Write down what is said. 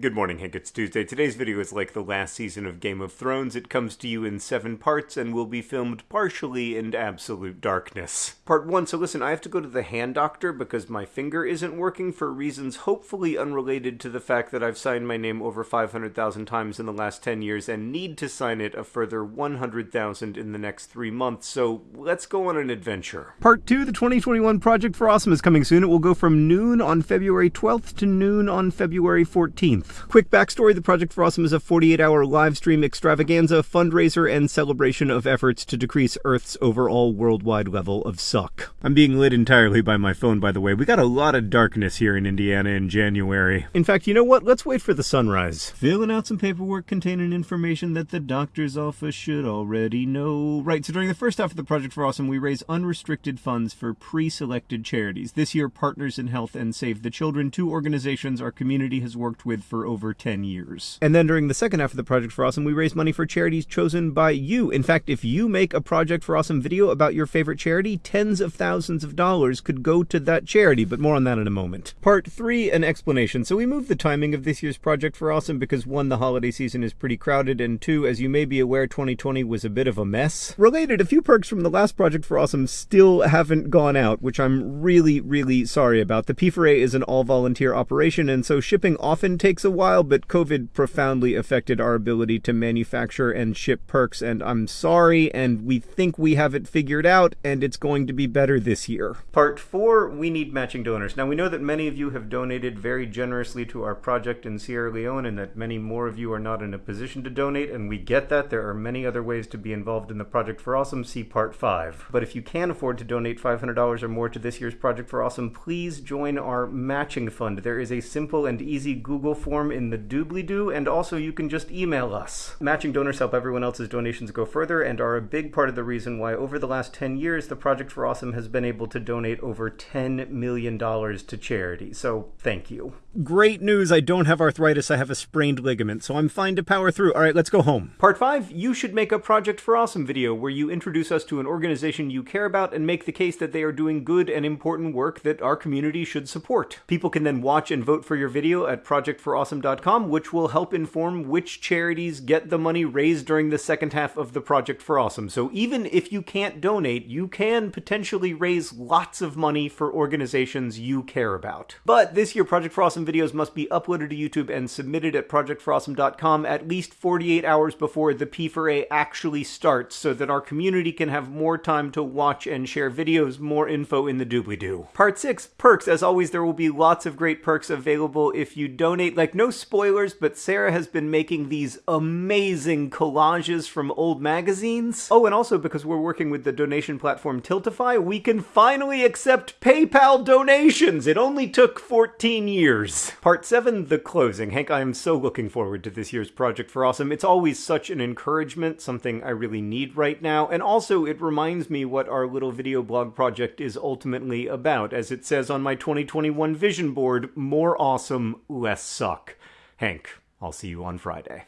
Good morning, Hank. It's Tuesday. Today's video is like the last season of Game of Thrones. It comes to you in seven parts and will be filmed partially in absolute darkness. Part one, so listen, I have to go to the hand doctor because my finger isn't working for reasons hopefully unrelated to the fact that I've signed my name over 500,000 times in the last 10 years and need to sign it a further 100,000 in the next three months. So let's go on an adventure. Part two, the 2021 Project for Awesome is coming soon. It will go from noon on February 12th to noon on February 14th. Quick backstory the Project for Awesome is a 48 hour live stream extravaganza, fundraiser, and celebration of efforts to decrease Earth's overall worldwide level of suck. I'm being lit entirely by my phone, by the way. We got a lot of darkness here in Indiana in January. In fact, you know what? Let's wait for the sunrise. Filling out some paperwork containing information that the doctor's office should already know. Right, so during the first half of the Project for Awesome, we raise unrestricted funds for pre selected charities. This year, Partners in Health and Save the Children, two organizations our community has worked with for over 10 years. And then during the second half of the Project for Awesome, we raise money for charities chosen by you. In fact, if you make a Project for Awesome video about your favorite charity, tens of thousands of dollars could go to that charity, but more on that in a moment. Part 3, an explanation. So we moved the timing of this year's Project for Awesome because one, the holiday season is pretty crowded, and two, as you may be aware, 2020 was a bit of a mess. Related, a few perks from the last Project for Awesome still haven't gone out, which I'm really, really sorry about. The P4A is an all-volunteer operation, and so shipping often takes takes a while, but COVID profoundly affected our ability to manufacture and ship perks, and I'm sorry, and we think we have it figured out, and it's going to be better this year. Part 4, we need matching donors. Now, we know that many of you have donated very generously to our project in Sierra Leone, and that many more of you are not in a position to donate, and we get that. There are many other ways to be involved in the Project for Awesome, see Part 5. But if you can afford to donate $500 or more to this year's Project for Awesome, please join our matching fund. There is a simple and easy Google form form in the doobly-doo, and also you can just email us. Matching donors help everyone else's donations go further and are a big part of the reason why over the last 10 years the Project for Awesome has been able to donate over $10 million to charity. So thank you. Great news, I don't have arthritis, I have a sprained ligament, so I'm fine to power through. Alright, let's go home. Part 5, you should make a Project for Awesome video where you introduce us to an organization you care about and make the case that they are doing good and important work that our community should support. People can then watch and vote for your video at projectforawesome.com, which will help inform which charities get the money raised during the second half of the Project for Awesome. So even if you can't donate, you can potentially raise lots of money for organizations you care about. But this year, Project for Awesome videos must be uploaded to YouTube and submitted at projectforawesome.com at least 48 hours before the P4A actually starts so that our community can have more time to watch and share videos, more info in the doobly-doo. Part 6, perks. As always, there will be lots of great perks available if you donate. Like, no spoilers, but Sarah has been making these amazing collages from old magazines. Oh, and also because we're working with the donation platform Tiltify, we can finally accept PayPal donations! It only took 14 years years. Part 7, the closing. Hank, I am so looking forward to this year's Project for Awesome. It's always such an encouragement, something I really need right now, and also it reminds me what our little video blog project is ultimately about. As it says on my 2021 vision board, more awesome, less suck. Hank, I'll see you on Friday.